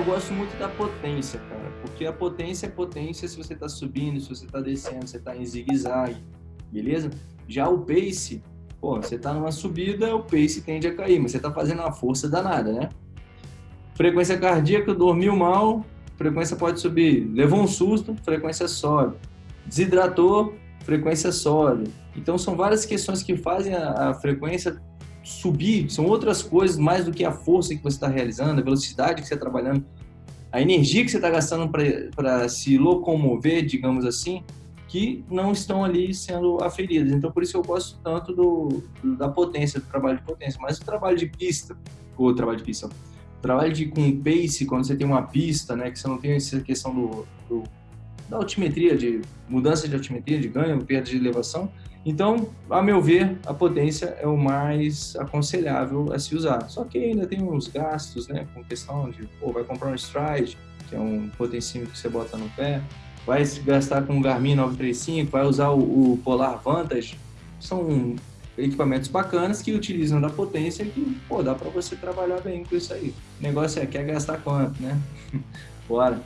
Eu gosto muito da potência, cara, porque a potência é potência se você está subindo, se você está descendo, você está em zigue-zague, beleza? Já o pace, pô, você está numa subida, o pace tende a cair, mas você está fazendo uma força danada, né? Frequência cardíaca, dormiu mal, frequência pode subir. Levou um susto, frequência sobe. Desidratou, frequência sobe. Então são várias questões que fazem a, a frequência subir, são outras coisas mais do que a força que você está realizando, a velocidade que você está trabalhando, a energia que você está gastando para se locomover, digamos assim, que não estão ali sendo aferidas. Então, por isso eu gosto tanto do, da potência, do trabalho de potência. Mas o trabalho de pista, ou trabalho de pista, trabalho de com pace, quando você tem uma pista, né, que você não tem essa questão do, do da altimetria, de mudança de altimetria, de ganho, perda de elevação, então, a meu ver, a potência é o mais aconselhável a se usar. Só que ainda tem uns gastos, né, com questão de, pô, vai comprar um Stride, que é um potencímetro que você bota no pé, vai gastar com o Garmin 935, vai usar o, o Polar Vantage, são equipamentos bacanas que utilizam da potência que, pô, dá para você trabalhar bem com isso aí. O negócio é, quer gastar quanto, né? Bora!